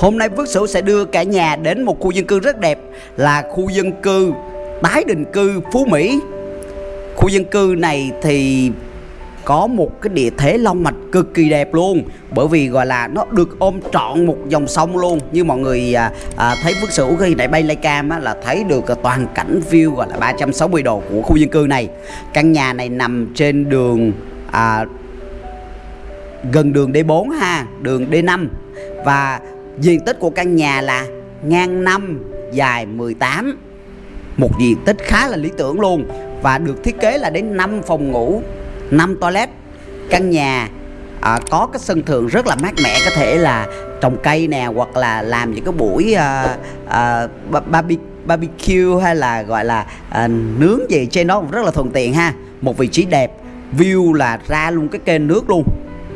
Hôm nay Phước Sửu sẽ đưa cả nhà đến một khu dân cư rất đẹp là khu dân cư tái định cư Phú Mỹ. Khu dân cư này thì có một cái địa thế long mạch cực kỳ đẹp luôn bởi vì gọi là nó được ôm trọn một dòng sông luôn. Như mọi người à, à, thấy Phước Sửu khi nãy bay cam á, là thấy được toàn cảnh view gọi là 360 độ của khu dân cư này. Căn nhà này nằm trên đường à, gần đường D4 ha đường D5 và diện tích của căn nhà là ngang 5 dài 18 một diện tích khá là lý tưởng luôn và được thiết kế là đến 5 phòng ngủ 5 toilet. Căn nhà à, có cái sân thượng rất là mát mẻ có thể là trồng cây nè hoặc là làm những cái buổi à, à, barbecue hay là gọi là à, nướng gì trên đó rất là thuận tiện ha. Một vị trí đẹp view là ra luôn cái kênh nước luôn.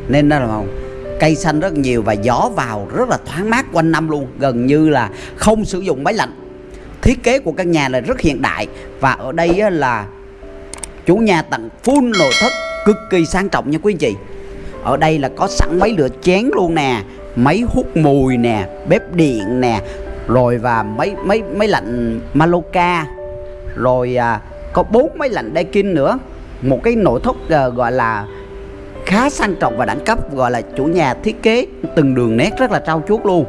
Nên đó là cây xanh rất nhiều và gió vào rất là thoáng mát quanh năm luôn. Gần như là không sử dụng máy lạnh. Thiết kế của căn nhà là rất hiện đại và ở đây là chủ nhà tặng full nội thất cực kỳ sang trọng nha quý anh chị. Ở đây là có sẵn máy lửa chén luôn nè máy hút mùi nè bếp điện nè rồi và máy máy máy lạnh Maloka rồi à, có bốn máy lạnh Daikin nữa. Một cái nội thất à, gọi là khá sang trọng và đẳng cấp, gọi là chủ nhà thiết kế từng đường nét rất là trau chuốt luôn.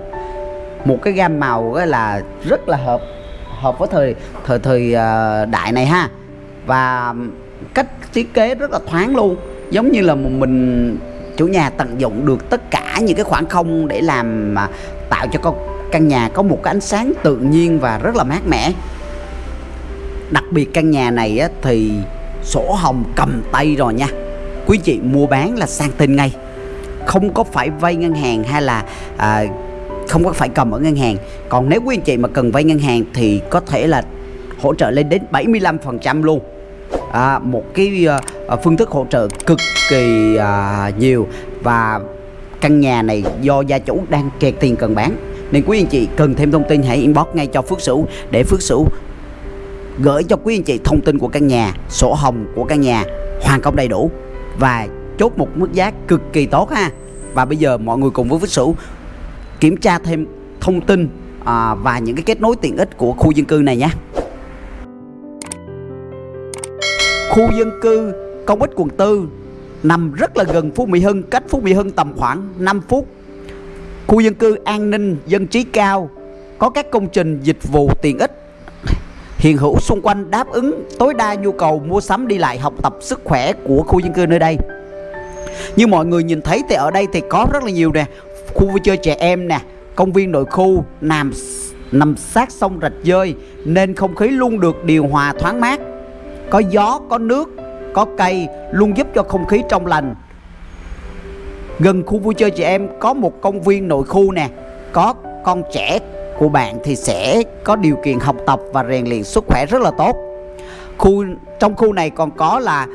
Một cái gam màu cái là rất là hợp hợp với thời thời thời ờ, đại này ha. Và cách thiết kế rất là thoáng luôn, giống như là mình chủ nhà tận dụng được tất cả những cái khoảng không để làm mà tạo cho con căn nhà có một cái ánh sáng tự nhiên và rất là mát mẻ. Đặc biệt căn nhà này thì sổ hồng cầm tay rồi nha quý chị mua bán là sang tên ngay. Không có phải vay ngân hàng hay là à, không có phải cầm ở ngân hàng. Còn nếu quý anh chị mà cần vay ngân hàng thì có thể là hỗ trợ lên đến 75% luôn. À, một cái à, phương thức hỗ trợ cực kỳ à, nhiều. Và căn nhà này do gia chủ đang kẹt tiền cần bán. Nên quý anh chị cần thêm thông tin hãy inbox ngay cho Phước Sửu để Phước Sửu gửi cho quý anh chị thông tin của căn nhà sổ hồng của căn nhà hoàn công đầy đủ và chốt một mức giá cực kỳ tốt ha. Và bây giờ mọi người cùng với Phước Sửu kiểm tra thêm thông tin à, và những cái kết nối tiện ích của khu dân cư này nhé khu dân cư công ích quận tư nằm rất là gần Phú Mỹ Hưng cách Phú Mỹ Hưng tầm khoảng 5 phút. Khu dân cư an ninh dân trí cao có các công trình dịch vụ tiện ích hiện hữu xung quanh đáp ứng tối đa nhu cầu mua sắm đi lại học tập sức khỏe của khu dân cư nơi đây. Như mọi người nhìn thấy thì ở đây thì có rất là nhiều nè. Khu vui chơi trẻ em nè, công viên nội khu, nằm nằm sát sông rạch dơi nên không khí luôn được điều hòa thoáng mát. Có gió, có nước, có cây luôn giúp cho không khí trong lành. Gần khu vui chơi trẻ em có một công viên nội khu nè, có con trẻ của bạn thì sẽ có điều kiện học tập và rèn luyện sức khỏe rất là tốt. Khu, trong khu này còn có là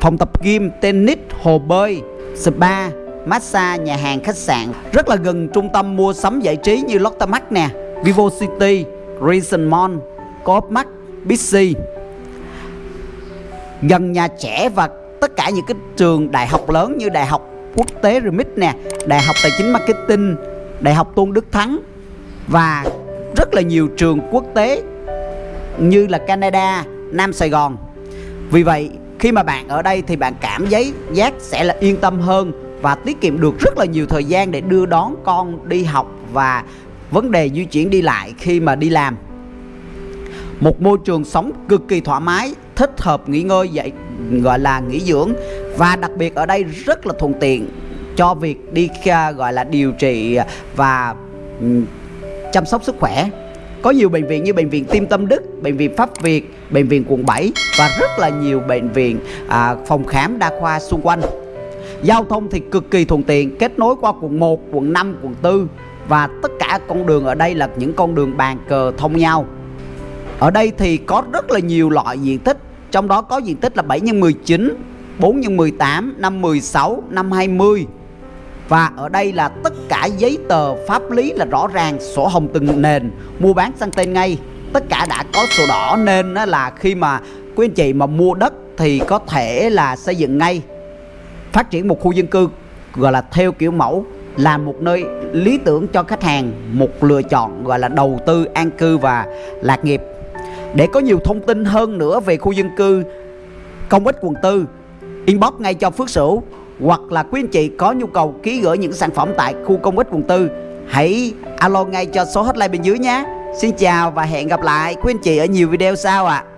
phòng tập gym, tennis, hồ bơi, spa, massage, nhà hàng, khách sạn, rất là gần trung tâm mua sắm giải trí như Lotte Mart nè, Vivo City Reason Mall, Coop Mart Bixi. Gần nhà trẻ và tất cả những cái trường đại học lớn như đại học quốc tế Remit nè, đại học tài chính marketing, đại học Tôn Đức Thắng và rất là nhiều trường quốc tế như là Canada, Nam Sài Gòn. Vì vậy khi mà bạn ở đây thì bạn cảm giấy giác sẽ là yên tâm hơn và tiết kiệm được rất là nhiều thời gian để đưa đón con đi học và vấn đề di chuyển đi lại khi mà đi làm. Một môi trường sống cực kỳ thoải mái, thích hợp nghỉ ngơi dạy gọi là nghỉ dưỡng và đặc biệt ở đây rất là thuận tiện cho việc đi gọi là điều trị và chăm sóc sức khỏe có nhiều bệnh viện như bệnh viện Tim Tâm Đức, bệnh viện Pháp Việt, bệnh viện quận 7 và rất là nhiều bệnh viện à, phòng khám đa khoa xung quanh. Giao thông thì cực kỳ thuận tiện, kết nối qua quận 1, quận 5, quận 4 và tất cả con đường ở đây là những con đường bàn cờ thông nhau. Ở đây thì có rất là nhiều loại diện tích, trong đó có diện tích là 7 x 19, 4 x 18, 5 16, 5 20 và ở đây là tất cả giấy tờ pháp lý là rõ ràng, sổ hồng từng nền. Mua bán sang tên ngay, tất cả đã có sổ đỏ nên là khi mà quý anh chị mà mua đất thì có thể là xây dựng ngay. Phát triển một khu dân cư, gọi là theo kiểu mẫu, là một nơi lý tưởng cho khách hàng, một lựa chọn, gọi là đầu tư, an cư và lạc nghiệp. Để có nhiều thông tin hơn nữa về khu dân cư, công ích quận tư, inbox ngay cho Phước Sửu hoặc là quý anh chị có nhu cầu ký gửi những sản phẩm tại khu công ích quận tư, hãy alo ngay cho số hotline bên dưới nhé Xin chào và hẹn gặp lại quý anh chị ở nhiều video sau ạ à.